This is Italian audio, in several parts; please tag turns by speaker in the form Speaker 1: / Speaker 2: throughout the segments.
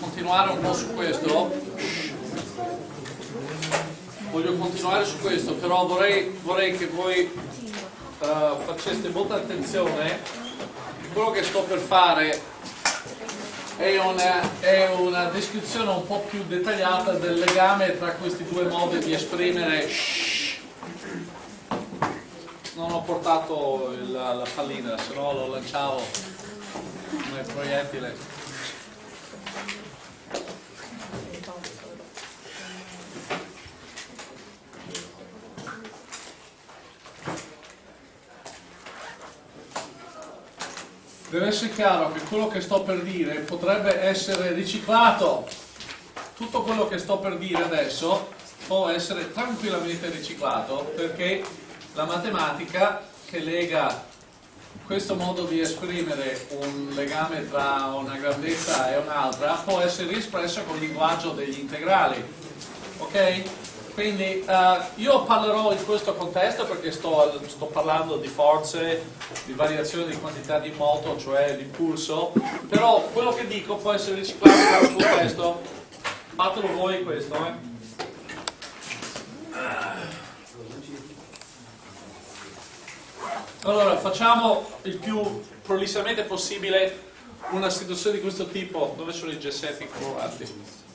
Speaker 1: continuare un po' su questo. Voglio continuare su questo però vorrei, vorrei che voi uh, faceste molta attenzione. Quello che sto per fare è una, è una, descrizione un po' più dettagliata del legame tra questi due modi di esprimere non ho portato il, la pallina se no lo lanciavo come proiettile deve essere chiaro che quello che sto per dire potrebbe essere riciclato. Tutto quello che sto per dire adesso può essere tranquillamente riciclato perché la matematica che lega questo modo di esprimere un legame tra una grandezza e un'altra può essere espressa con il linguaggio degli integrali. Ok? Quindi uh, io parlerò in questo contesto perché sto, sto, parlando di forze, di variazione di quantità di moto, cioè l'impulso, però quello che dico può essere riciclato in un contesto. Fatelo voi questo, eh. Allora, facciamo il più prolissamente possibile una situazione di questo tipo. Dove sono i gessetti colorati?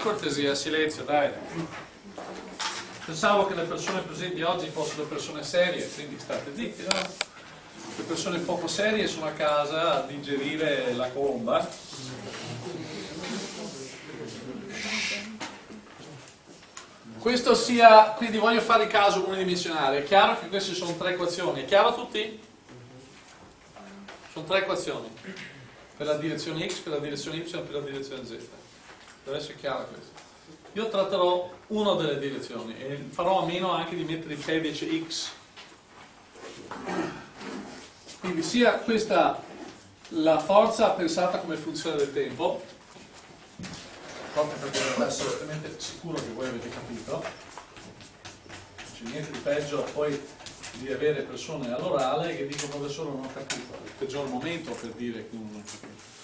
Speaker 1: Cortesia, silenzio, dai. Pensavo che le persone presenti oggi fossero persone serie, quindi state zitti, no? Le persone poco serie sono a casa a digerire la colomba. Questo sia, quindi voglio fare il caso unidimensionale, è chiaro che queste sono tre equazioni, è chiaro a tutti? Sono tre equazioni, per la direzione x, per la direzione y, per la direzione z deve essere chiaro questo. Io tratterò una delle direzioni e farò a meno anche di mettere il codice X. Quindi sia questa la forza pensata come funzione del tempo, proprio perché devo essere assolutamente sicuro che voi avete capito, non c'è niente di peggio poi di avere persone all'orale che dicono solo non ho capito, è il peggior momento per dire che non ho capito.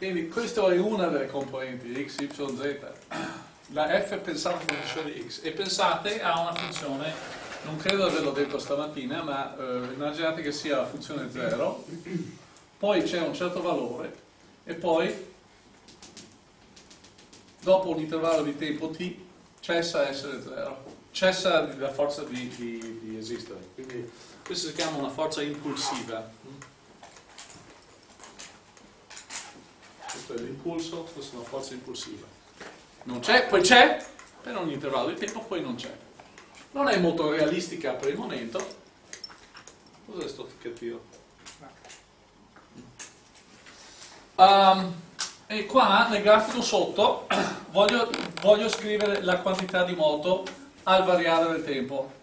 Speaker 1: Quindi questa è una delle componenti di x, y, z. La f è pensata come funzione di x e pensate a una funzione, non credo di averlo detto stamattina, ma eh, immaginate che sia la funzione 0, poi c'è un certo valore e poi dopo un intervallo di tempo t cessa a essere 0, cessa la forza di, di, di esistere. Quindi questa si chiama una forza impulsiva. Questo è l'impulso, questa è una forza impulsiva. Non c'è, poi c'è, per ogni intervallo di tempo poi non c'è. Non è molto realistica per il momento. Cos'è questo ticchettino? Um, e qua nel grafico sotto voglio, voglio scrivere la quantità di moto al variare del tempo.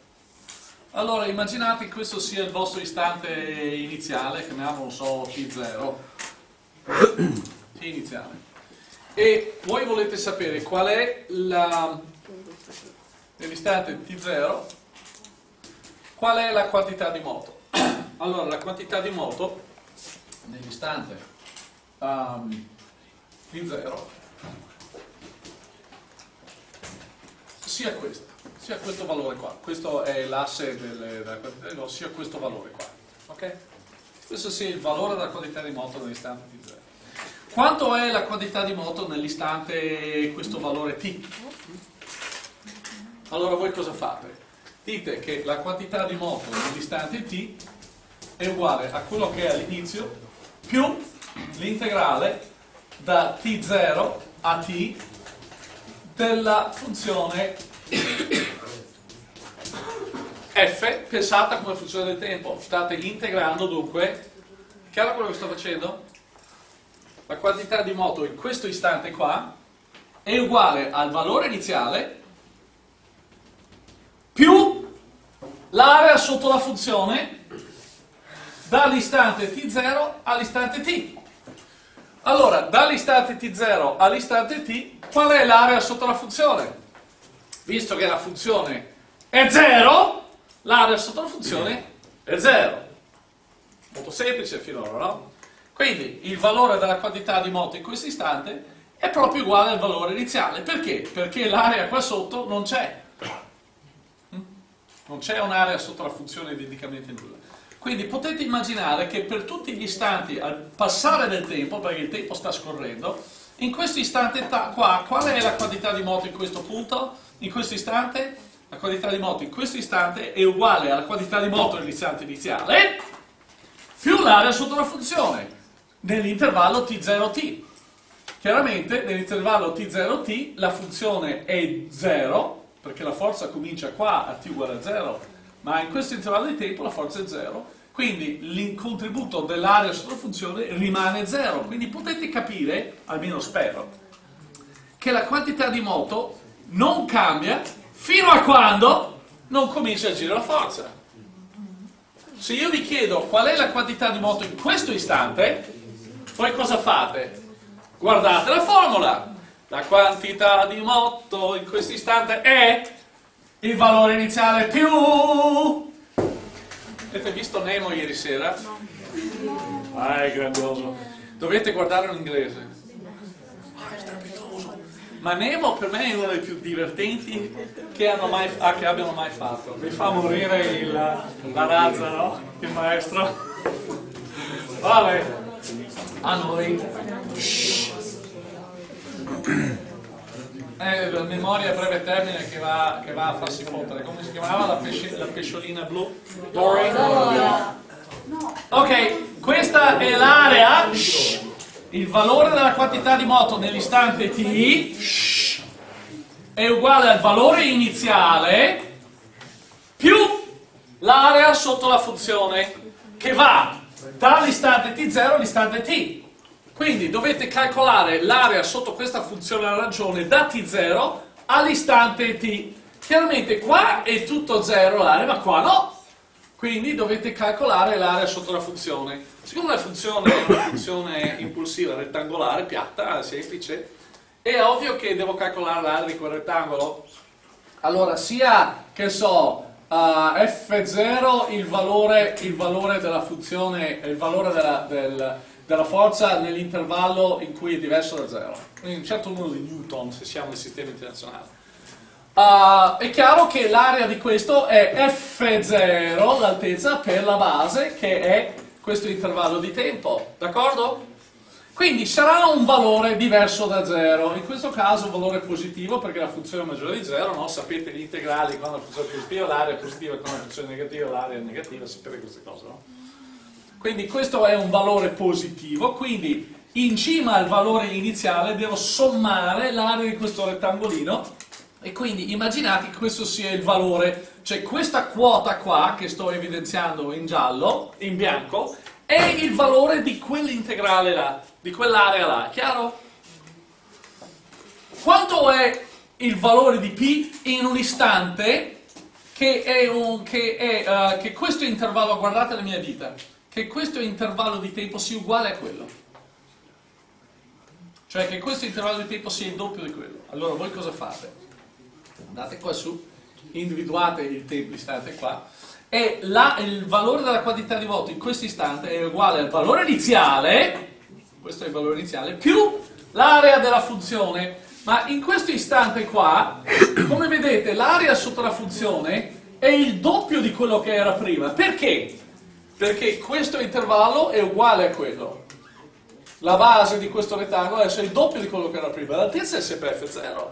Speaker 1: Allora immaginate che questo sia il vostro istante iniziale, chiamiamolo, so, T0 t iniziale. E voi volete sapere qual è la, nell'istante t0, qual è la quantità di moto. Allora, la quantità di moto nell'istante um, t0 sia questa, sia questo valore qua. Questo è l'asse della quantità di moto, sia questo valore qua. Ok? Questo sia il valore della quantità di moto nell'istante t0. Quanto è la quantità di moto nell'istante questo valore t? Allora voi cosa fate? Dite che la quantità di moto nell'istante t è uguale a quello che è all'inizio più l'integrale da t0 a t della funzione f pensata come funzione del tempo. State integrando dunque, chiaro quello che sto facendo? La quantità di moto in questo istante qua è uguale al valore iniziale più l'area sotto la funzione dall'istante t0 all'istante t. Allora, dall'istante t0 all'istante t, qual è l'area sotto la funzione? Visto che la funzione è 0, l'area sotto la funzione è 0. Molto semplice finora, no? Quindi il valore della quantità di moto in questo istante è proprio uguale al valore iniziale. Perché? Perché l'area qua sotto non c'è. Mm? Non c'è un'area sotto la funzione di indicamento nulla. Quindi potete immaginare che per tutti gli istanti, al passare del tempo, perché il tempo sta scorrendo, in questo istante qua, qual è la quantità di moto in questo punto? In questo istante? La quantità di moto in questo istante è uguale alla quantità di moto nell'istante iniziale più l'area sotto la funzione nell'intervallo t0t. Chiaramente nell'intervallo t0t la funzione è 0, perché la forza comincia qua a t uguale a 0, ma in questo intervallo di tempo la forza è 0, quindi il contributo dell'area sotto la funzione rimane 0. Quindi potete capire, almeno spero, che la quantità di moto non cambia fino a quando non comincia a agire la forza. Se io vi chiedo qual è la quantità di moto in questo istante, voi cosa fate? Guardate la formula. La quantità di moto in questo istante è il valore iniziale più... Avete visto Nemo ieri sera? No. Ah, è grandioso. Dovete guardarlo in inglese. Ah, è strepitoso. Ma Nemo per me è uno dei più divertenti che, mai, ah, che abbiano mai fatto. Mi fa morire il, la razza, no? Il maestro. Vale a noi è la memoria a breve termine che va, che va, a farsi fottere come si chiamava la, pesci, la pesciolina blu? Dory? ok, questa è l'area il valore della quantità di moto nell'istante t è uguale al valore iniziale più l'area sotto la funzione che va dall'istante t0 all'istante t. Quindi dovete calcolare l'area sotto questa funzione alla ragione da t0 all'istante t. Chiaramente qua è tutto 0 l'area, ma qua no. Quindi dovete calcolare l'area sotto la funzione. Siccome la funzione è una funzione impulsiva, rettangolare, piatta, semplice, è ovvio che devo calcolare l'area di quel rettangolo. Allora, sia che so, a f0 il valore, il valore, della funzione, il valore della, del, della forza nell'intervallo in cui è diverso da 0. Quindi un certo numero di newton se siamo nel sistema internazionale. Uh, è chiaro che l'area di questo è f0, l'altezza per la base, che è questo intervallo di tempo, d'accordo? Quindi sarà un valore diverso da 0, in questo caso un valore positivo perché la funzione è maggiore di 0, no? sapete gli integrali quando la funzione è positiva l'area è positiva, quando la funzione è negativa l'area è negativa, sapete queste cose, no? Quindi questo è un valore positivo, quindi in cima al valore iniziale devo sommare l'area di questo rettangolino. E quindi immaginate che questo sia il valore, cioè questa quota qua che sto evidenziando in giallo, in bianco, è il valore di quell'integrale là, di quell'area là, chiaro? Quanto è il valore di P in un istante che, è un, che, è, uh, che questo intervallo, guardate le mie dita, che questo intervallo di tempo sia uguale a quello? Cioè che questo intervallo di tempo sia il doppio di quello. Allora voi cosa fate? Andate qua su, individuate il tempo istante qua, e la, il valore della quantità di voto in questo istante è uguale al valore iniziale, questo è il valore iniziale, più l'area della funzione. Ma in questo istante qua, come vedete, l'area sotto la funzione è il doppio di quello che era prima. Perché? Perché questo intervallo è uguale a quello. La base di questo rettangolo è il doppio di quello che era prima. L'altezza è sempre F0.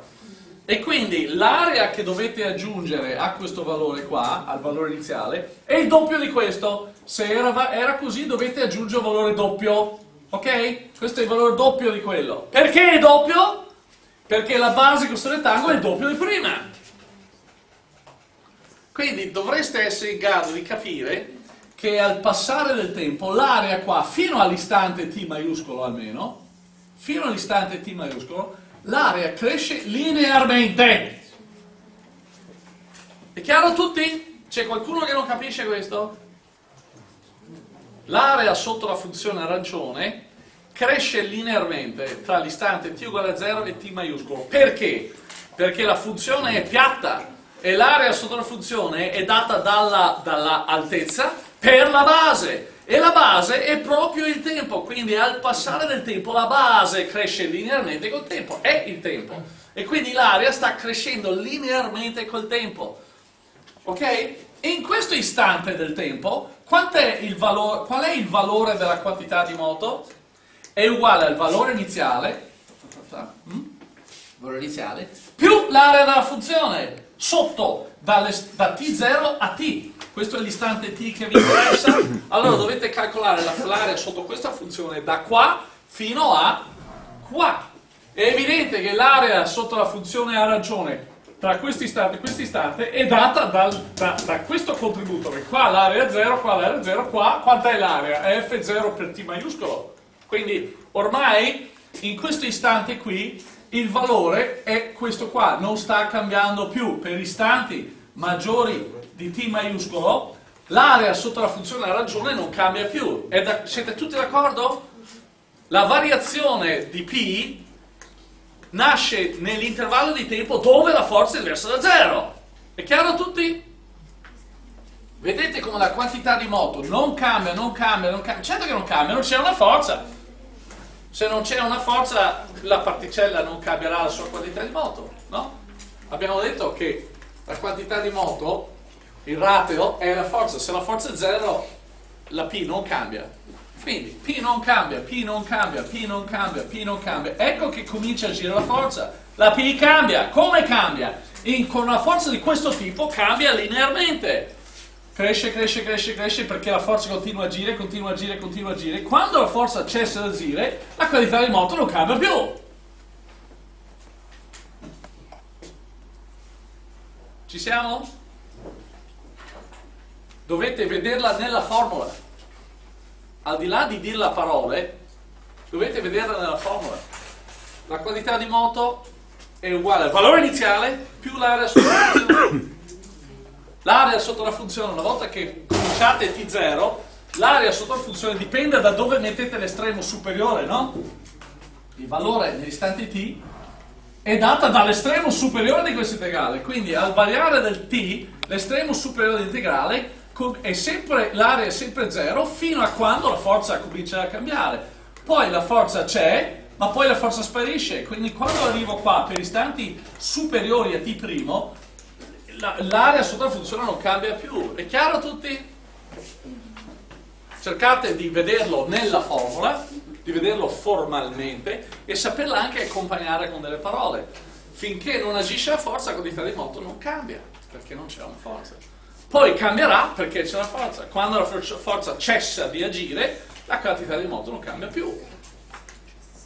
Speaker 1: E quindi l'area che dovete aggiungere a questo valore qua, al valore iniziale, è il doppio di questo. Se era, era così dovete aggiungere un valore doppio. Ok? Questo è il valore doppio di quello. Perché è doppio? Perché la base di questo rettangolo è il doppio di prima. Quindi dovreste essere in grado di capire che al passare del tempo l'area qua, fino all'istante t maiuscolo almeno, fino all'istante t maiuscolo, l'area cresce linearmente. È chiaro a tutti? C'è qualcuno che non capisce questo? L'area sotto la funzione arancione cresce linearmente tra l'istante t uguale a 0 e t maiuscolo. Perché? Perché la funzione è piatta e l'area sotto la funzione è data dalla, dalla per la base E la base è proprio il tempo, quindi al passare del tempo la base cresce linearmente col tempo, è il tempo. E quindi l'area sta crescendo linearmente col tempo. Ok? In questo istante del tempo, è valore, qual è il valore della quantità di moto? È uguale al valore iniziale, mm? valore iniziale più l'area della funzione, sotto, dalle, da t0 a t questo è l'istante t che vi interessa, allora dovete calcolare l'area sotto questa funzione da qua fino a qua. È evidente che l'area sotto la funzione a ragione tra questo istante e questo istante è data dal, da, da, questo contributo, che qua l'area è 0, qua l'area è 0, qua quanta è l'area? È F0 per T maiuscolo. Quindi ormai in questo istante qui il valore è questo qua, non sta cambiando più per istanti maggiori di t maiuscolo, l'area sotto la funzione della ragione non cambia più. Da, siete tutti d'accordo? La variazione di p nasce nell'intervallo di tempo dove la forza è diversa da zero. È chiaro a tutti? Vedete come la quantità di moto non cambia, non cambia, non cambia. Certo che non cambia, non c'è una forza. Se non c'è una forza, la particella non cambierà la sua quantità di moto, no? Abbiamo detto che la quantità di moto il ratio è la forza, se la forza è 0 la P non cambia. Quindi P non cambia, P non cambia, P non cambia, P non cambia. Ecco che comincia a agire la forza. La P cambia. Come cambia? In, con una forza di questo tipo cambia linearmente. Cresce, cresce, cresce, cresce perché la forza continua a agire, continua a agire, continua a agire. Quando la forza cessa di agire, la qualità di moto non cambia più. Ci siamo? dovete vederla nella formula. Al di là di dirla a parole, dovete vederla nella formula. La quantità di moto è uguale al valore iniziale più l'area funzione. L'area sotto la funzione, una volta che cominciate T0, l'area sotto la funzione dipende da dove mettete l'estremo superiore, no? Il valore nell'istante t è data dall'estremo superiore di questo integrale, quindi al variare del t, l'estremo superiore dell'integrale è sempre, l'area è sempre zero fino a quando la forza comincia a cambiare. Poi la forza c'è, ma poi la forza sparisce. Quindi quando arrivo qua per istanti superiori a t', l'area sotto la funzione non cambia più. È chiaro a tutti? Cercate di vederlo nella formula, di vederlo formalmente e saperla anche accompagnare con delle parole. Finché non agisce la forza, la quantità di moto non cambia, perché non c'è una forza. Poi cambierà perché c'è la forza. Quando la forza cessa di agire, la quantità di moto non cambia più.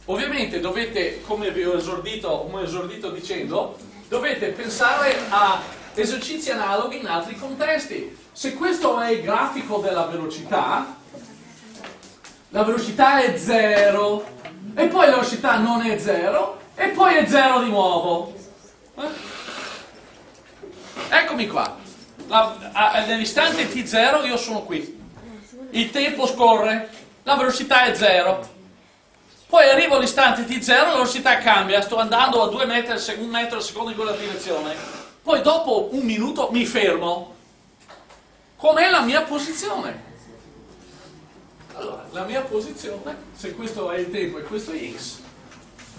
Speaker 1: Ovviamente dovete, come vi ho esordito, come ho esordito dicendo, dovete pensare a esercizi analoghi in altri contesti. Se questo è il grafico della velocità, la velocità è 0, e poi la velocità non è 0, e poi è 0 di nuovo. Eh? Eccomi qua nell'istante t0 io sono qui, il tempo scorre, la velocità è 0, poi arrivo all'istante t0 la velocità cambia, sto andando a 2 metri al secondo, metro al secondo in quella direzione, poi dopo un minuto mi fermo, com'è la mia posizione? Allora, la mia posizione, se questo è il tempo e questo è x,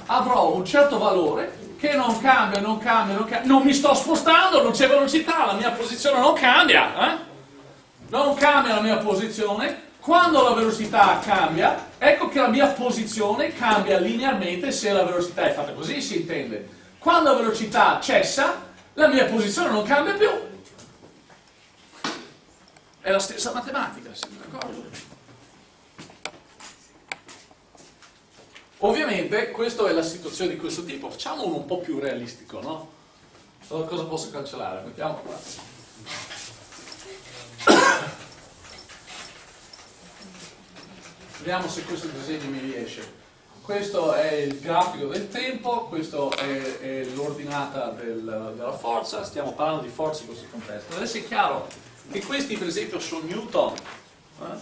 Speaker 1: avrò un certo valore che non cambia, non cambia, non cambia, non mi sto spostando, non c'è velocità, la mia posizione non cambia, eh? non cambia la mia posizione, quando la velocità cambia, ecco che la mia posizione cambia linearmente se la velocità è fatta così, si intende. Quando la velocità cessa, la mia posizione non cambia più. È la stessa matematica, siete d'accordo? Ovviamente questa è la situazione di questo tipo, facciamo uno un po' più realistico, no? Allora, cosa posso cancellare? Mettiamo qua. Vediamo se questo disegno mi riesce. Questo è il grafico del tempo, questo è, è l'ordinata del, della forza, stiamo parlando di forza in questo contesto. Adesso è chiaro che questi per esempio sono Newton, eh?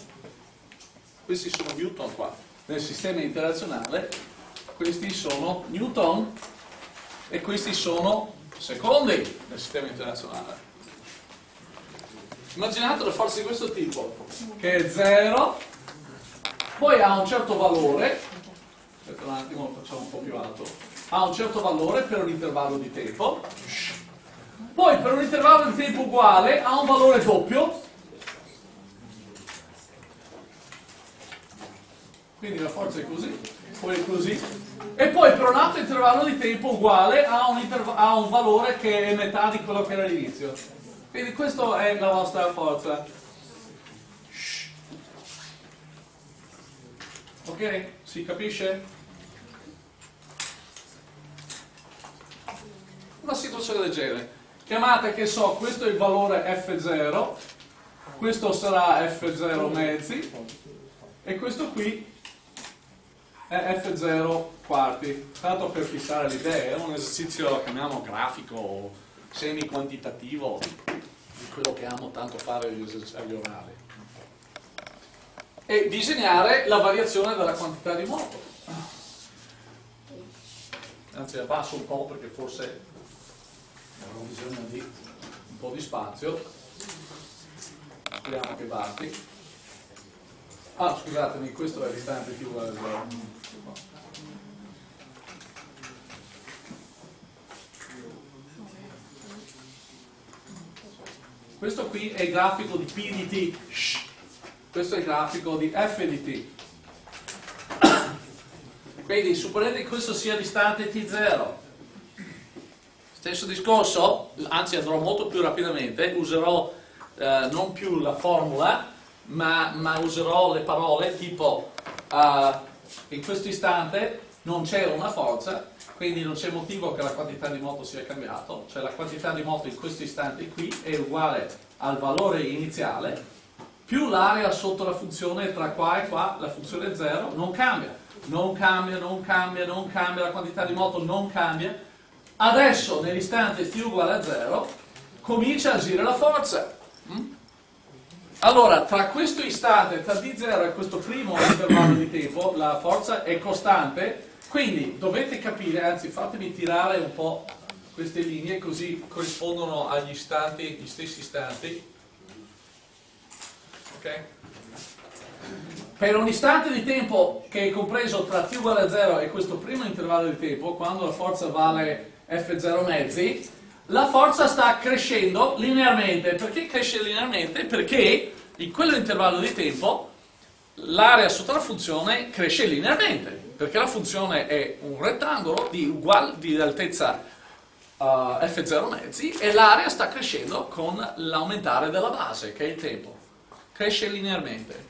Speaker 1: questi sono Newton qua nel sistema internazionale, questi sono Newton e questi sono secondi nel sistema internazionale. Immaginate una forza di questo tipo, che è 0, poi ha un certo valore, aspetta un attimo, lo facciamo un po' più alto, ha un certo valore per un intervallo di tempo, poi per un intervallo di tempo uguale ha un valore doppio, quindi la forza è così, poi è così, e poi per un altro intervallo di tempo uguale ha un, ha un valore che è metà di quello che era all'inizio. Quindi questa è la vostra forza. Ok? Si capisce? Una situazione del genere. Chiamate che so, questo è il valore F0, questo sarà F0 mezzi e questo qui è F0 quarti. Tanto per fissare l'idea, è un esercizio, chiamiamo grafico, semi-quantitativo, di quello che amo tanto fare agli orali. E disegnare la variazione della quantità di moto. Anzi, abbasso un po' perché forse avrò bisogno di un po' di spazio. Speriamo che basti. Ah, scusatemi, questo è l'istante più uguale a 0. Questo qui è il grafico di P di t, questo è il grafico di F di t. Quindi supponete che questo sia l'istante t0. Stesso discorso, anzi andrò molto più rapidamente, userò eh, non più la formula, ma, ma, userò le parole tipo uh, in questo istante non c'è una forza, quindi non c'è motivo che la quantità di moto sia cambiato, cioè la quantità di moto in questo istante qui è uguale al valore iniziale, più l'area sotto la funzione tra qua e qua, la funzione 0, non cambia, non cambia, non cambia, non cambia, la quantità di moto non cambia. Adesso nell'istante t uguale a 0 comincia a agire la forza. Mm? Allora, tra questo istante, tra d0 e questo primo intervallo di tempo, la forza è costante quindi dovete capire, anzi fatemi tirare un po' queste linee così corrispondono agli istanti, gli stessi istanti. Ok? Per un istante di tempo che è compreso tra t uguale a 0 e questo primo intervallo di tempo, quando la forza vale f0 mezzi, la forza sta crescendo linearmente. Perché cresce linearmente? Perché in quell'intervallo di tempo l'area sotto la funzione cresce linearmente perché la funzione è un rettangolo di, uguale, di altezza uh, f0 mezzi e l'area sta crescendo con l'aumentare della base, che è il tempo. Cresce linearmente.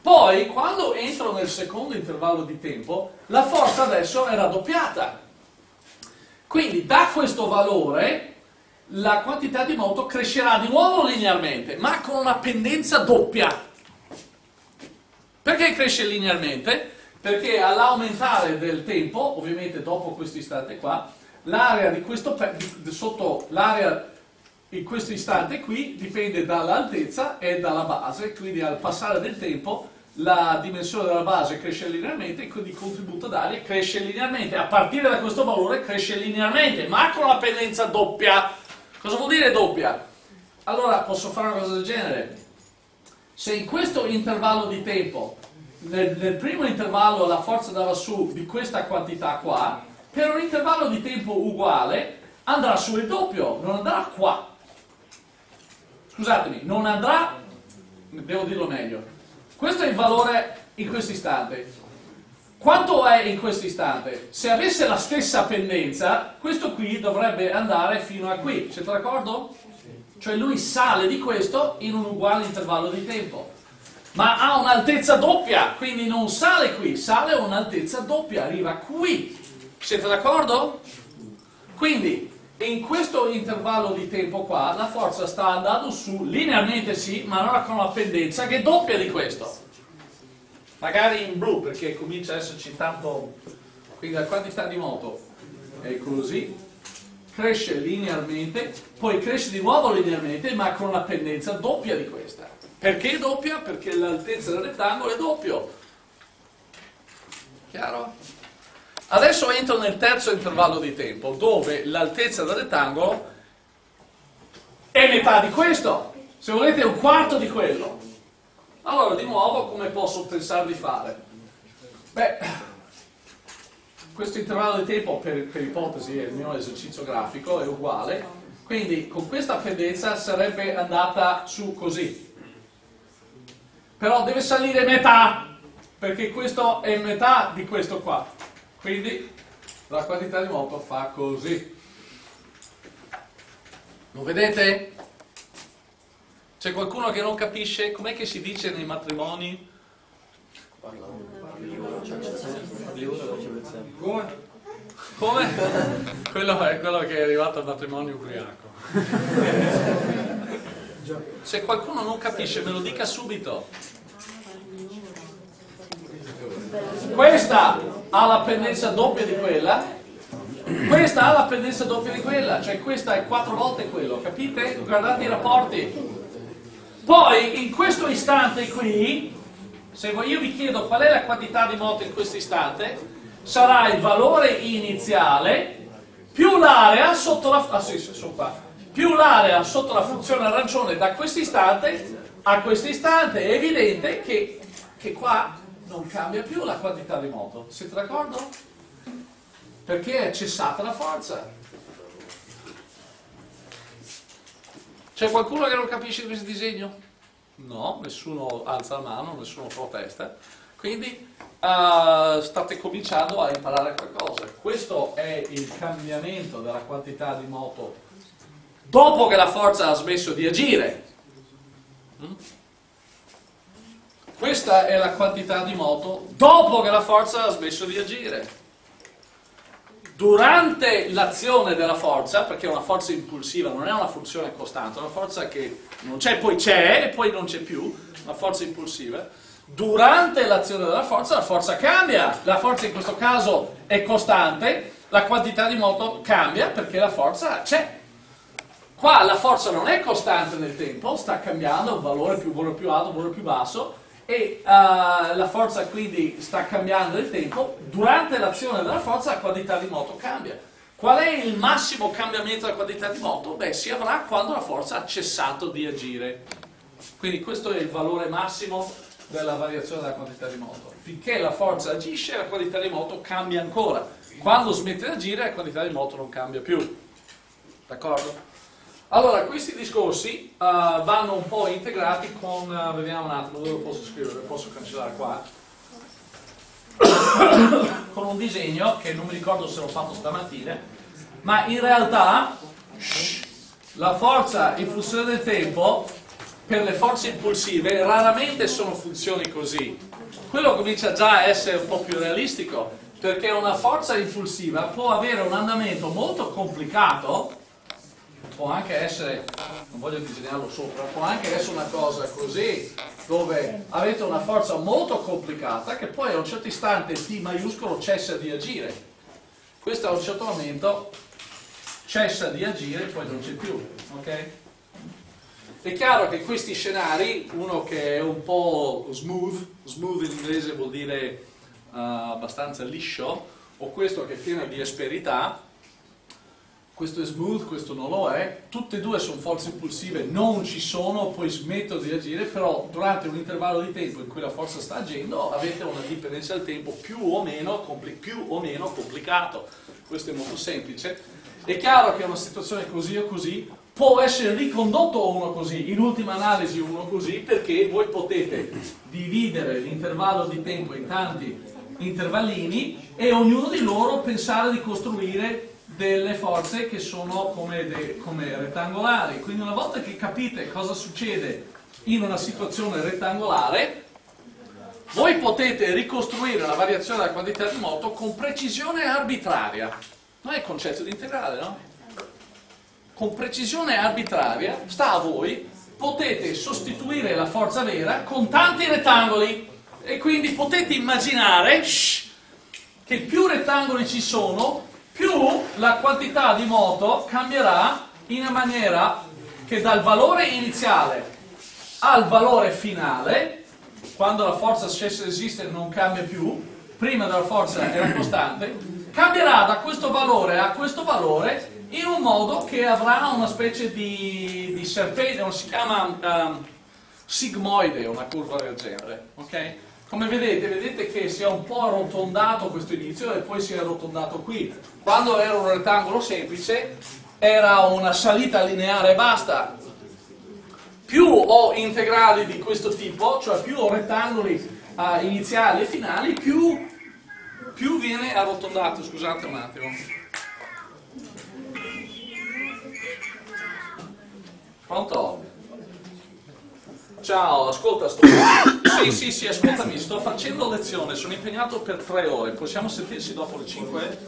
Speaker 1: Poi, quando entro nel secondo intervallo di tempo, la forza adesso è raddoppiata. Quindi da questo valore la quantità di moto crescerà di nuovo linearmente, ma con una pendenza doppia. Perché cresce linearmente? perché all'aumentare del tempo, ovviamente dopo questo istante qua, l'area di questo sotto l'area in questo istante qui dipende dall'altezza e dalla base, quindi al passare del tempo la dimensione della base cresce linearmente e quindi il contributo d'aria cresce linearmente. A partire da questo valore cresce linearmente, ma con la pendenza doppia. Cosa vuol dire doppia? Allora posso fare una cosa del genere. Se in questo intervallo di tempo nel, nel, primo intervallo la forza andava su di questa quantità qua, per un intervallo di tempo uguale andrà su il doppio, non andrà qua. Scusatemi, non andrà, devo dirlo meglio, questo è il valore in questo istante. Quanto è in questo istante? Se avesse la stessa pendenza, questo qui dovrebbe andare fino a qui, siete d'accordo? Cioè lui sale di questo in un uguale intervallo di tempo ma ha un'altezza doppia, quindi non sale qui, sale a un'altezza doppia, arriva qui. Siete d'accordo? Quindi in questo intervallo di tempo qua la forza sta andando su linearmente sì, ma non con una pendenza che è doppia di questo. Magari in blu perché comincia ad esserci tanto, quindi la quantità di moto è così, cresce linearmente, poi cresce di nuovo linearmente ma con una pendenza doppia di questa. Perché doppia? Perché l'altezza del rettangolo è doppio. Chiaro? Adesso entro nel terzo intervallo di tempo, dove l'altezza del rettangolo è metà di questo. se volete un quarto di quello. Allora, di nuovo, come posso pensare di fare? Beh, questo intervallo di tempo per, per ipotesi è il mio esercizio grafico, è uguale, quindi con questa pendenza sarebbe andata su così. Però deve salire metà, perché questo è metà di questo qua. Quindi la quantità di moto fa così. Lo vedete? C'è qualcuno che non capisce com'è che si dice nei matrimoni? Come? Come? Quello è quello che è arrivato al matrimonio ubriaco. Se qualcuno non capisce me lo dica subito. Questa ha la pendenza doppia di quella, questa ha la pendenza doppia di quella, cioè questa è quattro volte quello, capite? Guardate i rapporti. Poi in questo istante qui se io vi chiedo qual è la quantità di moto in questo istante, sarà il valore iniziale più l'area sotto la, ah, sì, più l'area sotto la funzione arancione da questo istante a questo istante. È evidente che, che qua non cambia più la quantità di moto. Siete d'accordo? Perché è cessata la forza. C'è qualcuno che non capisce questo disegno? No, nessuno alza la mano, nessuno protesta. Quindi uh, state cominciando a imparare qualcosa. Questo è il cambiamento della quantità di moto dopo che la forza ha smesso di agire. Mm? Questa è la quantità di moto dopo che la forza ha smesso di agire. Durante l'azione della forza, perché una forza impulsiva non è una funzione costante, è una forza che non c'è, poi c'è e poi non c'è più, una forza impulsiva, durante l'azione della forza la forza cambia, la forza in questo caso è costante, la quantità di moto cambia perché la forza c'è. Qua la forza non è costante nel tempo, sta cambiando, un valore più, valore più alto, un valore più basso, e uh, la forza quindi sta cambiando nel tempo, durante l'azione della forza la quantità di moto cambia. Qual è il massimo cambiamento della quantità di moto? Beh, si avrà quando la forza ha cessato di agire. Quindi questo è il valore massimo della variazione della quantità di moto. Finché la forza agisce, la quantità di moto cambia ancora. Quando smette di agire, la quantità di moto non cambia più. D'accordo? Allora, questi discorsi uh, vanno un po' integrati con, uh, vediamo un attimo dove posso scrivere, posso cancellare qua, con un disegno che non mi ricordo se l'ho fatto stamattina, ma in realtà la forza in funzione del tempo per le forze impulsive raramente sono funzioni così. Quello comincia già a essere un po' più realistico, perché una forza impulsiva può avere un andamento molto complicato può anche essere, non voglio disegnarlo sopra, può anche essere una cosa così, dove avete una forza molto complicata che poi a un certo istante T maiuscolo cessa di agire. Questo a un certo momento cessa di agire e poi non c'è più. ok? È chiaro che questi scenari, uno che è un po' smooth, smooth in inglese vuol dire uh, abbastanza liscio, o questo che è pieno di asperità, questo è smooth, questo non lo è, tutte e due sono forze impulsive, non ci sono, poi smettono di agire, però durante un intervallo di tempo in cui la forza sta agendo avete una dipendenza del tempo più o meno, più o meno complicato, questo è molto semplice. È chiaro che una situazione così o così può essere ricondotto uno così, in ultima analisi uno così, perché voi potete dividere l'intervallo di tempo in tanti intervallini e ognuno di loro pensare di costruire delle forze che sono come, de, come rettangolari. Quindi una volta che capite cosa succede in una situazione rettangolare, voi potete ricostruire una variazione della quantità di moto con precisione arbitraria. Non è il concetto di integrale, no? Con precisione arbitraria, sta a voi, potete sostituire la forza vera con tanti rettangoli e quindi potete immaginare shh, che più rettangoli ci sono, più la quantità di moto cambierà in maniera che dal valore iniziale al valore finale, quando la forza cessa di esistere non cambia più, prima della forza era costante, cambierà da questo valore a questo valore in un modo che avrà una specie di, di serpente, si chiama um, sigmoide, una curva del genere, ok? Come vedete, vedete che si è un po' arrotondato questo inizio e poi si è arrotondato qui. Quando era un rettangolo semplice era una salita lineare e basta. Più ho integrali di questo tipo, cioè più ho rettangoli uh, iniziali e finali, più, più viene arrotondato. Scusate un attimo. Pronto? Ciao, ascolta, sto... sì, sì, sì, ascoltami, sto facendo lezione, sono impegnato per tre ore, possiamo sentirsi dopo le cinque?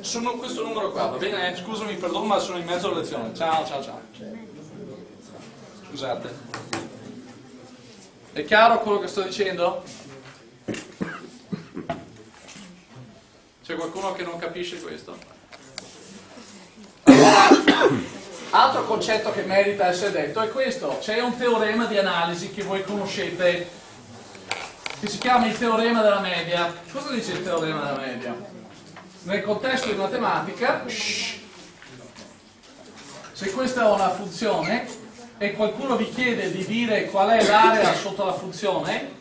Speaker 1: Sono questo numero qua, va bene? Scusami, perdono, ma sono in mezzo alla lezione. Ciao, ciao, ciao. Scusate. È chiaro quello che sto dicendo? C'è qualcuno che non capisce questo? Altro concetto che merita essere detto è questo, c'è un teorema di analisi che voi conoscete, che si chiama il teorema della media. Cosa dice il teorema della media? Nel contesto di matematica, se questa è una funzione e qualcuno vi chiede di dire qual è l'area sotto la funzione,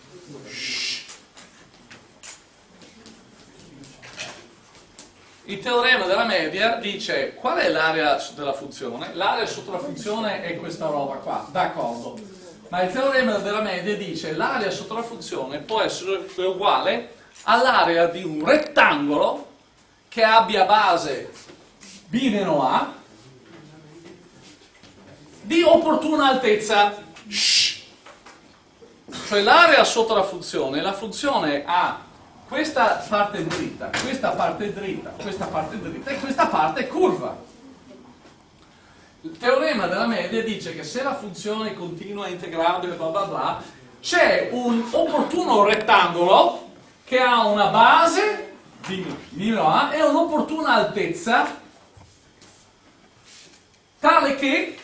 Speaker 1: Il teorema della media dice qual è l'area della funzione? L'area sotto la funzione è questa roba qua, d'accordo. Ma il teorema della media dice l'area sotto la funzione può essere uguale all'area di un rettangolo che abbia base b meno a di opportuna altezza. Shh. Cioè l'area sotto la funzione, la funzione ha questa parte dritta, questa parte dritta, questa parte dritta e questa parte curva. Il teorema della media dice che se la funzione continua integrabile bla bla bla, c'è un opportuno rettangolo che ha una base di a e un'opportuna altezza tale che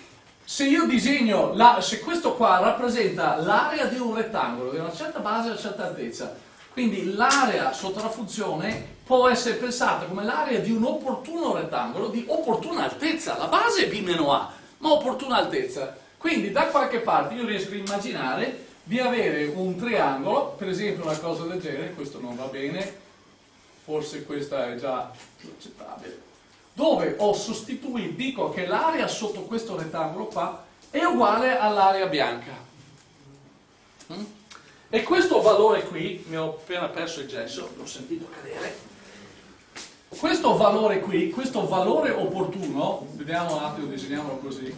Speaker 1: se io disegno, la, se questo qua rappresenta l'area di un rettangolo di una certa base e una certa altezza, quindi l'area sotto la funzione può essere pensata come l'area di un opportuno rettangolo di opportuna altezza. La base è B meno A, ma opportuna altezza. Quindi da qualche parte io riesco a immaginare di avere un triangolo, per esempio una cosa del genere, questo non va bene, forse questa è già più accettabile, dove ho sostituito, dico che l'area sotto questo rettangolo qua è uguale all'area bianca. Mm? E questo valore qui, mi ho appena perso il gesso, l'ho sentito cadere, questo valore qui, questo valore opportuno, vediamo un attimo, disegniamolo così,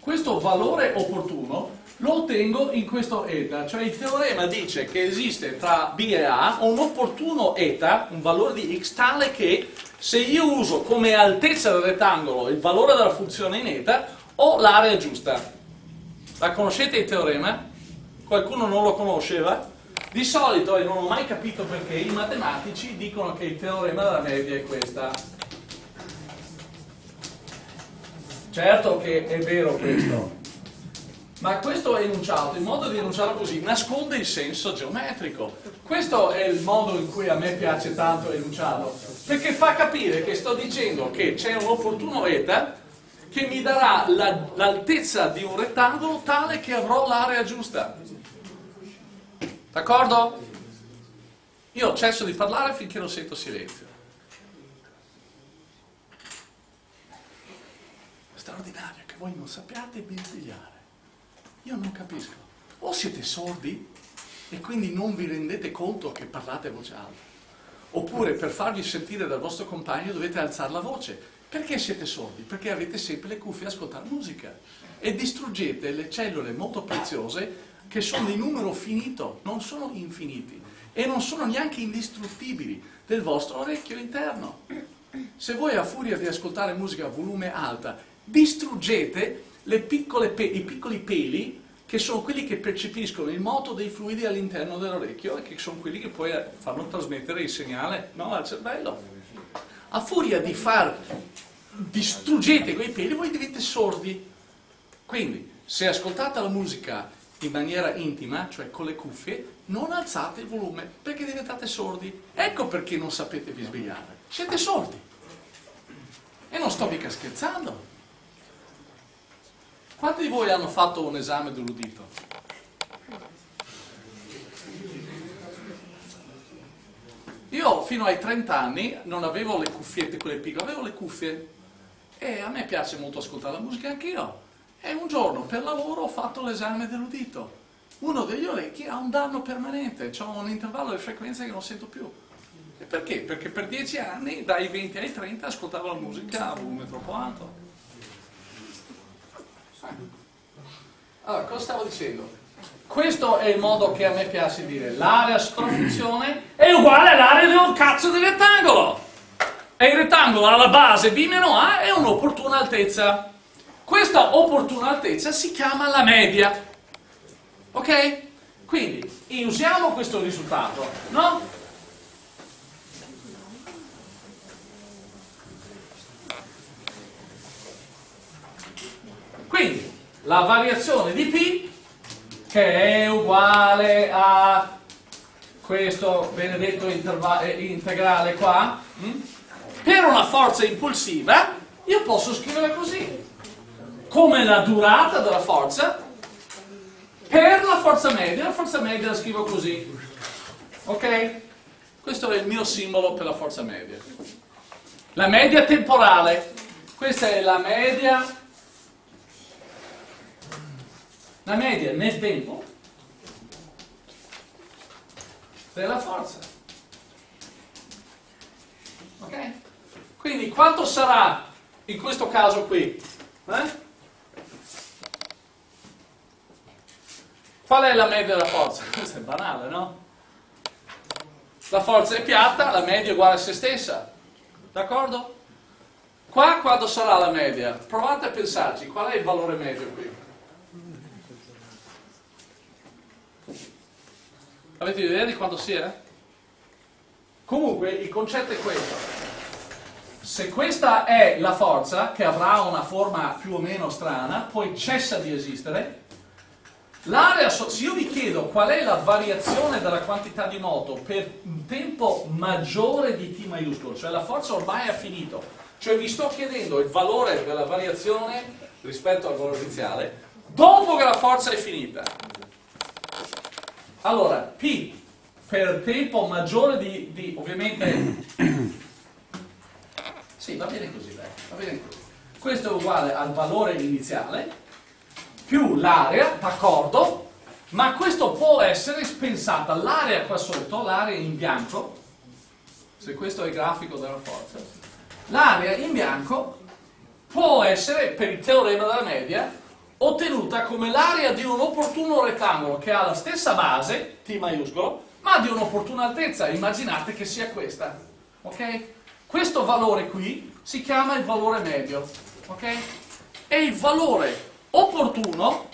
Speaker 1: questo valore opportuno lo ottengo in questo eta, cioè il teorema dice che esiste tra b e a un opportuno eta, un valore di x, tale che se io uso come altezza del rettangolo il valore della funzione in eta, ho l'area giusta. La conoscete il teorema? Qualcuno non lo conosceva? Di solito, e non ho mai capito perché, i matematici dicono che il teorema della media è questa. Certo che è vero questo, ma questo enunciato, il modo di enunciarlo così, nasconde il senso geometrico. Questo è il modo in cui a me piace tanto enunciarlo, perché fa capire che sto dicendo che c'è un opportuno eta che mi darà l'altezza di un rettangolo tale che avrò l'area giusta. D'accordo? Io cesso di parlare finché non sento silenzio. Straordinario che voi non sappiate bisbigliare. Io non capisco. O siete sordi e quindi non vi rendete conto che parlate a voce alta. Oppure per farvi sentire dal vostro compagno dovete alzare la voce. Perché siete sordi? Perché avete sempre le cuffie a ascoltare musica e distruggete le cellule molto preziose che sono di numero finito, non sono infiniti e non sono neanche indistruttibili del vostro orecchio interno. Se voi a furia di ascoltare musica a volume alta distruggete piccole i piccoli peli che sono quelli che percepiscono il moto dei fluidi all'interno dell'orecchio e che sono quelli che poi fanno trasmettere il segnale no, al cervello. A furia di far distruggete quei peli voi diventate sordi. Quindi, se ascoltate la musica in maniera intima, cioè con le cuffie, non alzate il volume perché diventate sordi. Ecco perché non sapete bisbigliare. Siete sordi. E non sto mica scherzando. Quanti di voi hanno fatto un esame dell'udito? Io fino ai 30 anni non avevo le cuffiette quelle piccole, avevo le cuffie e a me piace molto ascoltare la musica anch'io. E un giorno per lavoro ho fatto l'esame dell'udito. Uno degli orecchi ha un danno permanente, ho un intervallo di frequenza che non sento più. E perché? Perché per dieci anni, dai 20 ai 30, ascoltavo la musica a volume troppo alto. Allora, cosa stavo dicendo? Questo è il modo che a me piace dire. L'area sottofunzione è uguale all'area di un cazzo di rettangolo. E il rettangolo alla base B meno A è un'opportuna altezza. Questa opportuna altezza si chiama la media. Ok? Quindi usiamo questo risultato, no? Quindi la variazione di P che è uguale a questo benedetto eh, integrale qua, hm? per una forza impulsiva io posso scrivere così, come la durata della forza per la forza media, la forza media la scrivo così, ok? Questo è il mio simbolo per la forza media. La media temporale, questa è la media la media nel tempo della forza. Ok? Quindi quanto sarà in questo caso qui? Eh? Qual è la media della forza? Questo è banale, no? La forza è piatta, la media è uguale a se stessa. D'accordo? Qua quando sarà la media? Provate a pensarci, qual è il valore medio qui? Avete idea di quanto sia? Comunque il concetto è questo. Se questa è la forza, che avrà una forma più o meno strana, poi cessa di esistere, l'area, se io vi chiedo qual è la variazione della quantità di moto per un tempo maggiore di T maiuscolo, cioè la forza ormai ha finito, cioè vi sto chiedendo il valore della variazione rispetto al valore iniziale, dopo che la forza è finita, allora, P per tempo maggiore di, di ovviamente... sì, va bene così, dai, va bene così. Questo è uguale al valore iniziale più l'area, d'accordo, ma questo può essere spensata, l'area qua sotto, l'area in bianco, se questo è il grafico della forza, l'area in bianco può essere, per il teorema della media, ottenuta come l'area di un opportuno rettangolo che ha la stessa base, T maiuscolo, ma di un'opportuna altezza, immaginate che sia questa. ok? Questo valore qui si chiama il valore medio. ok? E il valore opportuno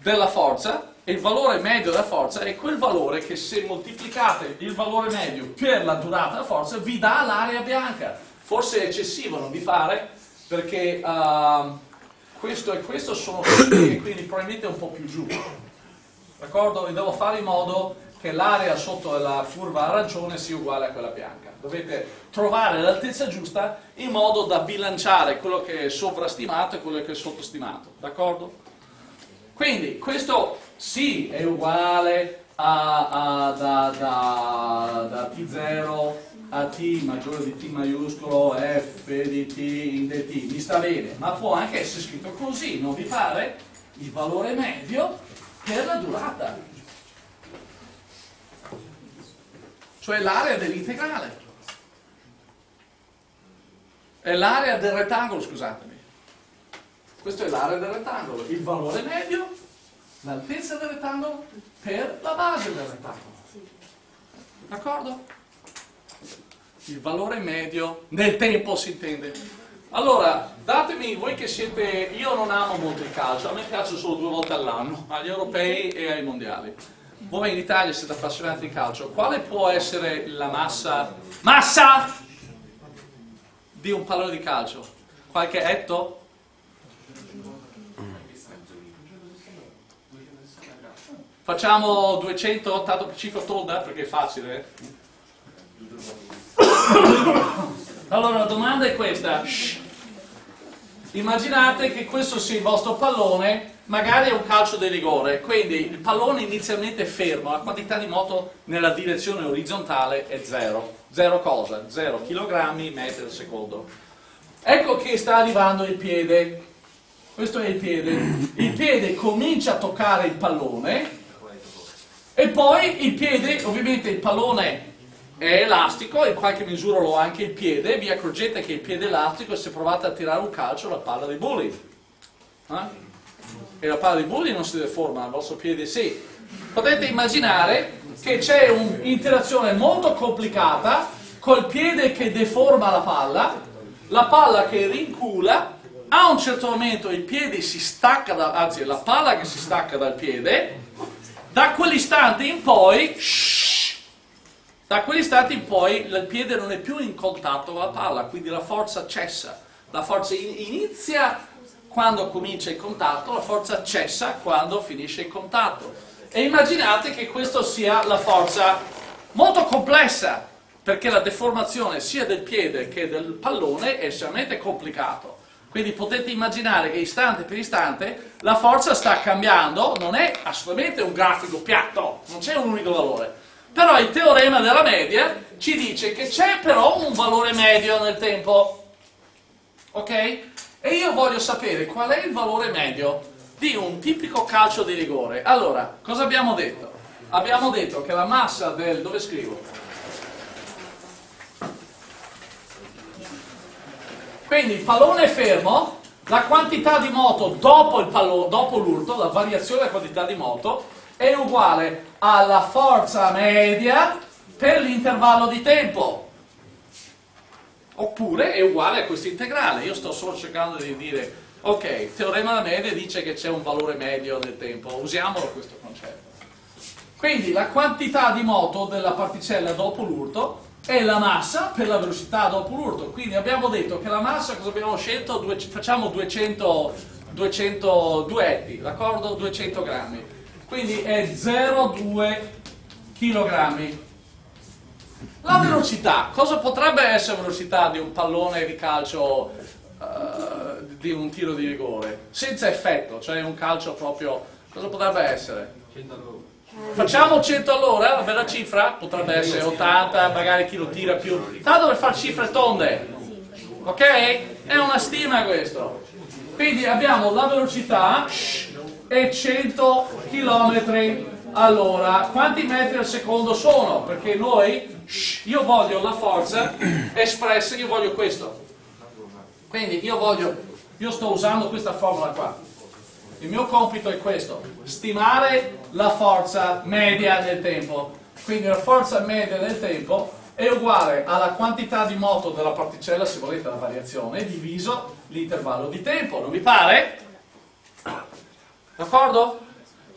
Speaker 1: della forza, e il valore medio della forza è quel valore che se moltiplicate il valore medio per la durata della forza vi dà l'area bianca. Forse è eccessivo, non vi pare? Perché... Uh, questo e questo sono e quindi probabilmente un po' più giù. D'accordo? E devo fare in modo che l'area sotto la curva arancione sia uguale a quella bianca. Dovete trovare l'altezza giusta in modo da bilanciare quello che è sovrastimato e quello che è sottostimato. D'accordo? Quindi questo sì è uguale a, a da, da, da T0 a t maggiore di t maiuscolo f di t in dt, mi sta bene, ma può anche essere scritto così, non vi pare? Il valore medio per la durata, cioè l'area dell'integrale, è l'area del rettangolo, scusatemi, questa è l'area del rettangolo, il valore medio, l'altezza del rettangolo per la base del rettangolo, d'accordo? Il valore medio nel tempo si intende. Allora, datemi, voi che siete, io non amo molto il calcio, a me piace solo due volte all'anno, agli europei e ai mondiali. Voi in Italia siete appassionati di calcio, quale può essere la massa, massa di un pallone di calcio? Qualche etto? Facciamo 200 tanto per cifra tonda perché è facile. Eh? Allora la domanda è questa. Immaginate che questo sia il vostro pallone, magari è un calcio di rigore, quindi il pallone inizialmente è fermo, la quantità di moto nella direzione orizzontale è zero. Zero cosa? Zero chilogrammi metri al secondo. Ecco che sta arrivando il piede. Questo è il piede. Il piede comincia a toccare il pallone e poi il piede, ovviamente il pallone è elastico, in qualche misura lo ha anche il piede, vi accorgete che il piede è elastico e se provate a tirare un calcio la palla dei bulli. Eh? E la palla dei bulli non si deforma, il vostro piede sì. Potete immaginare che c'è un'interazione molto complicata col piede che deforma la palla, la palla che rincula, a un certo momento il piede si stacca, da, anzi la palla che si stacca dal piede, da quell'istante in poi... Shh, da quell'istante in poi il piede non è più in contatto con la palla, quindi la forza cessa. La forza inizia quando comincia il contatto, la forza cessa quando finisce il contatto. E immaginate che questa sia la forza molto complessa, perché la deformazione sia del piede che del pallone è estremamente complicato. Quindi potete immaginare che istante per istante la forza sta cambiando, non è assolutamente un grafico piatto, non c'è un unico valore però il teorema della media ci dice che c'è però un valore medio nel tempo. Ok? E io voglio sapere qual è il valore medio di un tipico calcio di rigore. Allora, cosa abbiamo detto? Abbiamo detto che la massa del... dove scrivo? Quindi il pallone è fermo, la quantità di moto dopo l'urto, la variazione della quantità di moto, è uguale alla forza media per l'intervallo di tempo. Oppure è uguale a questo integrale. Io sto solo cercando di dire, ok, il teorema della media dice che c'è un valore medio del tempo, usiamolo questo concetto. Quindi la quantità di moto della particella dopo l'urto è la massa per la velocità dopo l'urto. Quindi abbiamo detto che la massa, cosa abbiamo scelto? Due, facciamo 200, 200 duetti, d'accordo? 200 grammi quindi è 0,2 kg. La velocità, cosa potrebbe essere la velocità di un pallone di calcio uh, di un tiro di rigore? Senza effetto, cioè un calcio proprio, cosa potrebbe essere? 100 all'ora. Facciamo 100 all'ora, la bella cifra? Potrebbe essere 80, magari chi lo tira più. Tanto per fare cifre tonde, ok? È una stima questo. Quindi abbiamo la velocità, e 100 km all'ora. Quanti metri al secondo sono? Perché noi, io voglio la forza espressa, io voglio questo. Quindi io voglio, io sto usando questa formula qua. Il mio compito è questo, stimare la forza media del tempo. Quindi la forza media del tempo è uguale alla quantità di moto della particella, se volete la variazione, diviso l'intervallo di tempo. Non vi pare? D'accordo?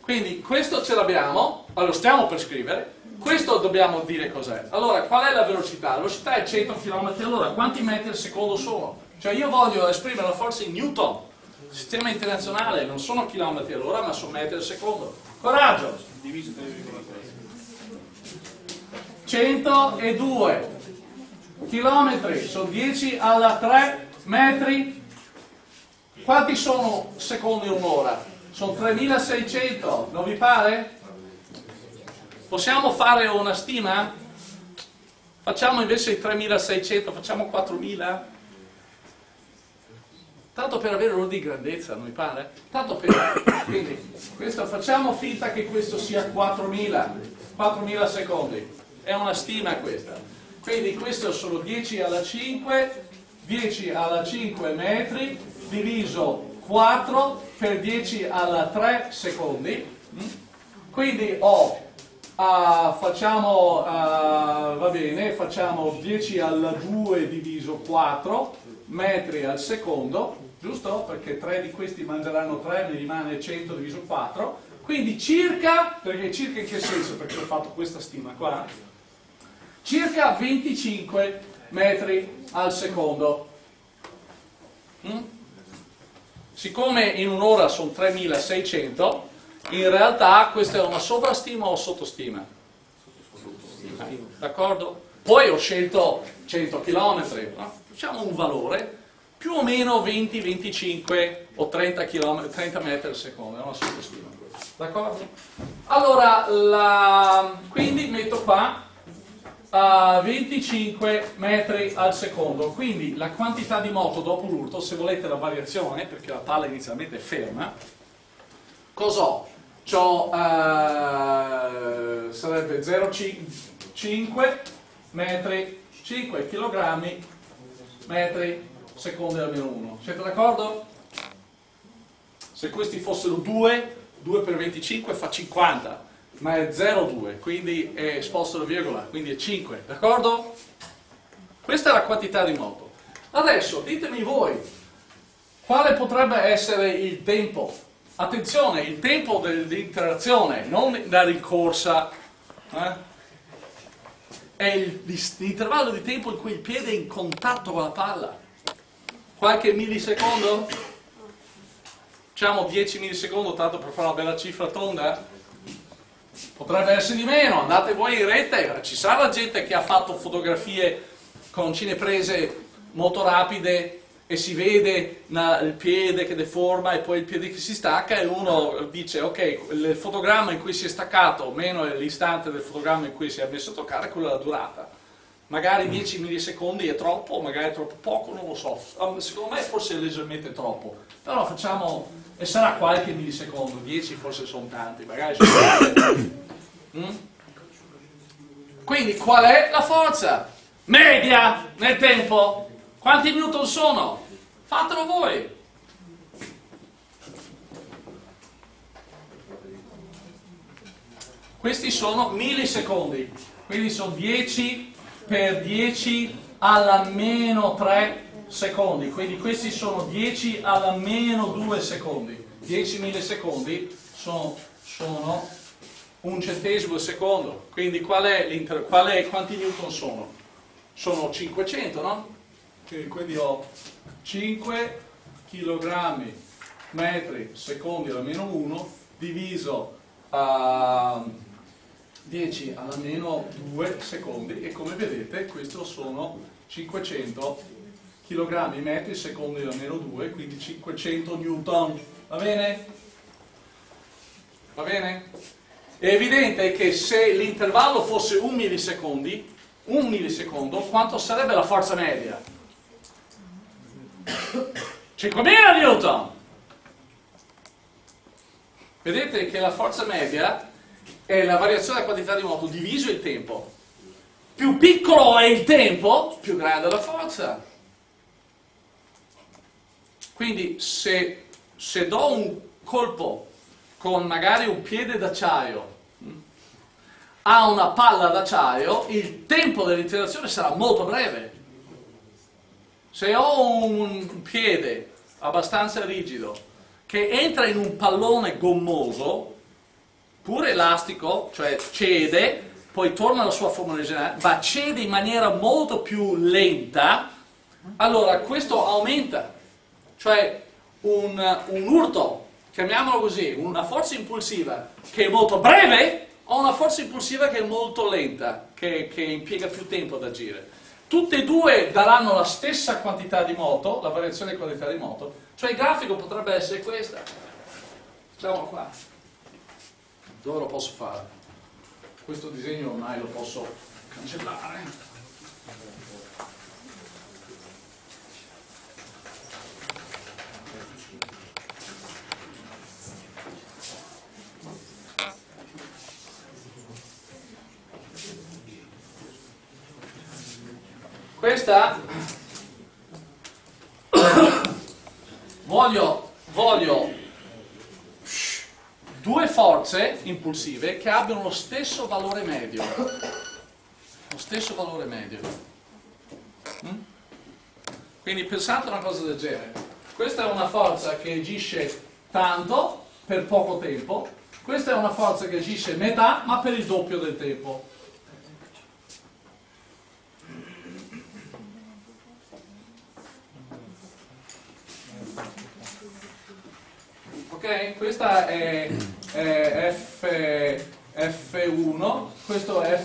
Speaker 1: Quindi questo ce l'abbiamo, lo stiamo per scrivere, questo dobbiamo dire cos'è. Allora, qual è la velocità? La velocità è 100 km all'ora, quanti metri al secondo sono? Cioè io voglio esprimere la forza in Newton, sistema internazionale, non sono chilometri all'ora, ma sono metri al secondo. Coraggio! 102 chilometri, sono 10 alla 3 metri. Quanti sono secondi un'ora? Sono 3600, non vi pare? Possiamo fare una stima? Facciamo invece i 3600, facciamo 4000? Tanto per avere l'ordine di grandezza, non vi pare? Tanto per... Quindi, questo, facciamo finta che questo sia 4000, 4000 secondi. È una stima questa. Quindi questo sono 10 alla 5, 10 alla 5 metri, diviso 4 per 10 alla 3 secondi. Quindi ho, uh, facciamo, uh, va bene, facciamo 10 alla 2 diviso 4 metri al secondo, giusto? Perché 3 di questi mangeranno 3, mi rimane 100 diviso 4. Quindi circa, perché circa in che senso? Perché ho fatto questa stima qua, circa 25 metri al secondo. Mm? Siccome in un'ora sono 3600, in realtà questa è una sovrastima o sottostima? D'accordo? Poi ho scelto 100 km, facciamo un valore più o meno 20, 25 o 30, km, 30 metri al secondo, è una sottostima. D'accordo? Allora, la, quindi metto qua a 25 metri al secondo, quindi la quantità di moto dopo l'urto, se volete la variazione, perché la palla inizialmente è ferma, cos'ho? C'ho, uh, sarebbe 0,5 metri, 5 kg metri secondi almeno 1. Siete d'accordo? Se questi fossero 2, 2 per 25 fa 50 ma è 0,2, quindi è sposto la virgola, quindi è 5, d'accordo? Questa è la quantità di moto. Adesso ditemi voi, quale potrebbe essere il tempo? Attenzione, il tempo dell'interazione, non la rincorsa, eh? è l'intervallo di tempo in cui il piede è in contatto con la palla. Qualche millisecondo? Diciamo 10 millisecondi, tanto per fare una bella cifra tonda? Potrebbe essere di meno, andate voi in rete, ci sarà gente che ha fatto fotografie con cineprese molto rapide e si vede il piede che deforma e poi il piede che si stacca e uno dice ok, il fotogramma in cui si è staccato meno l'istante del fotogramma in cui si è messo a toccare, quella è la durata. Magari 10 millisecondi è troppo, magari è troppo poco, non lo so. Secondo me forse è leggermente troppo. Però facciamo, e sarà qualche millisecondo, 10 forse sono tanti, magari sono tanti. Mm? Quindi qual è la forza? Media nel tempo. Quanti newton sono? Fatelo voi. Questi sono millisecondi, quindi sono 10 per 10 alla meno 3 secondi, quindi questi sono 10 alla meno 2 secondi. 10 millisecondi sono, sono un centesimo al secondo, quindi qual è qual è, quanti newton sono? Sono 500, no? Quindi ho 5 kg metri secondi alla meno 1 diviso a 10 alla meno 2 secondi e come vedete questo sono 500 kg metri secondi alla meno 2 quindi 500 newton va bene? va bene? È evidente che se l'intervallo fosse un millisecondi, un millisecondo, quanto sarebbe la forza media? 5.000 newton! Vedete che la forza media è la variazione della quantità di moto diviso il tempo. Più piccolo è il tempo, più grande è la forza. Quindi se, se do un colpo con magari un piede d'acciaio a una palla d'acciaio, il tempo dell'interazione sarà molto breve. Se ho un piede abbastanza rigido che entra in un pallone gommoso, pure elastico, cioè cede, poi torna alla sua forma originale, ma cede in maniera molto più lenta, allora questo aumenta. Cioè un, un urto chiamiamolo così, una forza impulsiva che è molto breve o una forza impulsiva che è molto lenta, che, che impiega più tempo ad agire. Tutte e due daranno la stessa quantità di moto, la variazione di quantità di moto, cioè il grafico potrebbe essere questa. Facciamolo qua. Dove lo posso fare? Questo disegno ormai lo posso cancellare. Questa voglio, voglio due forze impulsive che abbiano lo stesso valore medio. Lo stesso valore medio. Mm? Quindi pensate a una cosa del genere. Questa è una forza che agisce tanto per poco tempo, questa è una forza che agisce metà ma per il doppio del tempo. ok? Questa è, è F, F1, questo è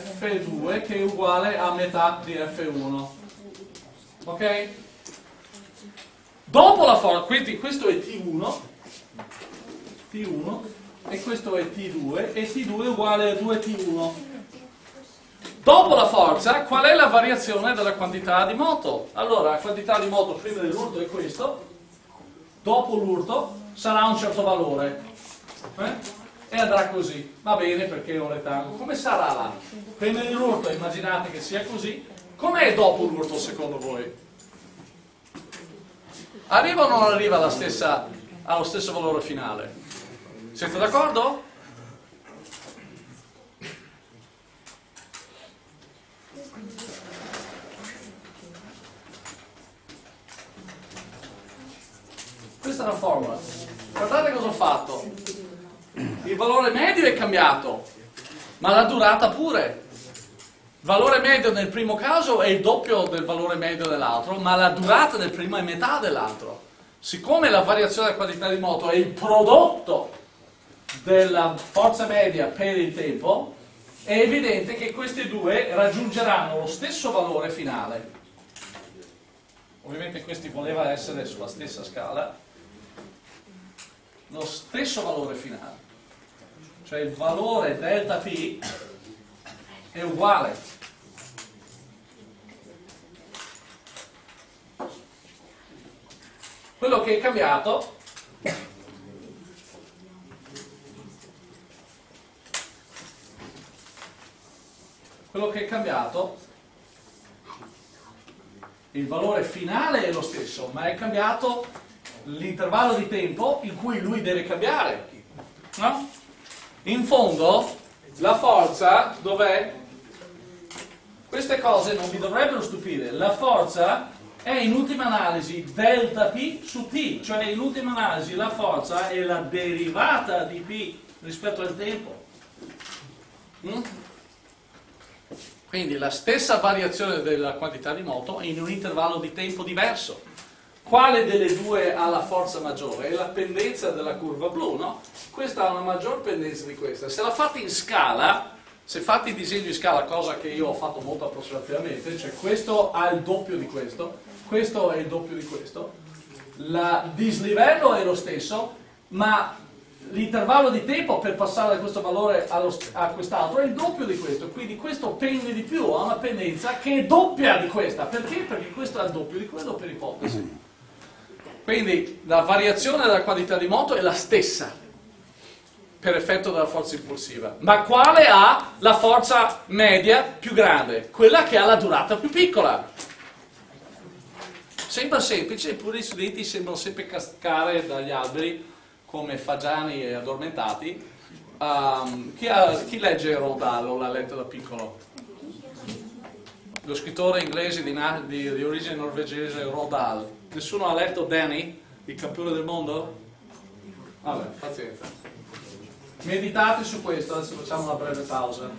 Speaker 1: F2 che è uguale a metà di F1. Ok? Dopo la forza, quindi questo è T1, T1 e questo è T2 e T2 è uguale a 2T1. Dopo la forza, qual è la variazione della quantità di moto? Allora, la quantità di moto prima dell'urto è questo, dopo l'urto sarà un certo valore. Eh? E andrà così. Va bene perché è un rettangolo. Come sarà là? Prima dell'urto immaginate che sia così. Com'è dopo l'urto secondo voi? Arriva o non arriva stessa, allo stesso valore finale? Siete d'accordo? Questa è la formula. Guardate cosa ho fatto. Il valore medio è cambiato, ma la durata pure. Il valore medio nel primo caso è il doppio del valore medio dell'altro, ma la durata del primo è metà dell'altro. Siccome la variazione della quantità di moto è il prodotto della forza media per il tempo, è evidente che questi due raggiungeranno lo stesso valore finale. Ovviamente questi voleva essere sulla stessa scala, lo stesso valore finale. Cioè il valore delta T è uguale quello che è cambiato quello che è cambiato il valore finale è lo stesso ma è cambiato l'intervallo di tempo in cui lui deve cambiare no? In fondo la forza dov'è? queste cose non vi dovrebbero stupire la forza è in ultima analisi delta P su T, cioè in ultima analisi la forza è la derivata di P rispetto al tempo. Mm? Quindi la stessa variazione della quantità di moto in un intervallo di tempo diverso. Quale delle due ha la forza maggiore? È la pendenza della curva blu, no? Questa ha una maggior pendenza di questa. Se la fate in scala, se fate il disegno in scala, cosa che io ho fatto molto approssimativamente, cioè questo ha il doppio di questo, questo è il doppio di questo, il dislivello è lo stesso, ma l'intervallo di tempo per passare da questo valore allo, a quest'altro è il doppio di questo, quindi questo pende di più, ha una pendenza che è doppia di questa, perché? Perché questo è il doppio di quello per ipotesi. Quindi la variazione della quantità di moto è la stessa per effetto della forza impulsiva, ma quale ha la forza media più grande? Quella che ha la durata più piccola. Sembra semplice, eppure gli studenti sembrano sempre cascare dagli alberi come fagiani e addormentati. Um, chi, ha, chi, legge Rodal o l'ha letto da piccolo? Lo scrittore inglese di, di, di origine norvegese Rodal. Nessuno ha letto Danny, il campione del mondo? Vabbè, pazienza. Meditate su questo, adesso facciamo una breve pausa.